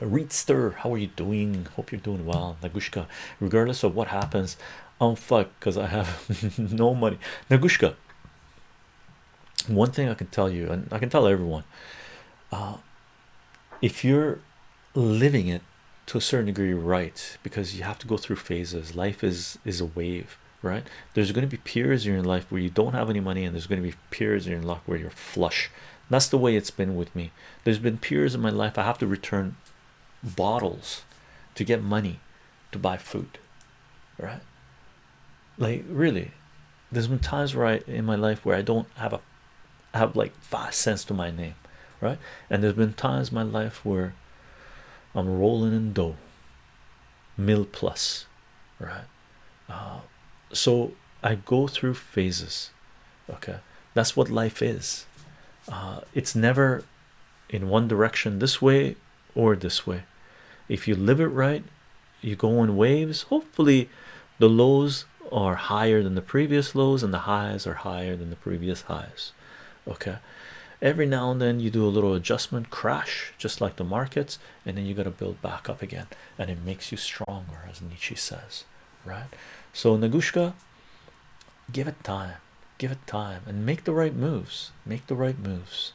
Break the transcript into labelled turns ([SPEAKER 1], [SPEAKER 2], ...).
[SPEAKER 1] Reedster, how are you doing? Hope you're doing well. Nagushka, regardless of what happens, I'm fucked because I have no money. Nagushka, one thing I can tell you, and I can tell everyone, uh, if you're living it to a certain degree, right? Because you have to go through phases. Life is is a wave, right? There's going to be periods in your life where you don't have any money, and there's going to be periods in your life where you're flush. That's the way it's been with me. There's been periods in my life I have to return bottles to get money to buy food, right? Like really, there's been times where I in my life where I don't have a have like five cents to my name, right? And there's been times in my life where I'm rolling in dough, mil plus, right? Uh, so I go through phases, okay? That's what life is. Uh, it's never in one direction this way or this way. If you live it right, you go in waves. Hopefully, the lows are higher than the previous lows, and the highs are higher than the previous highs. Okay, every now and then you do a little adjustment, crash just like the markets, and then you got to build back up again, and it makes you stronger, as Nietzsche says, right? So, Nagushka, give it time, give it time, and make the right moves, make the right moves.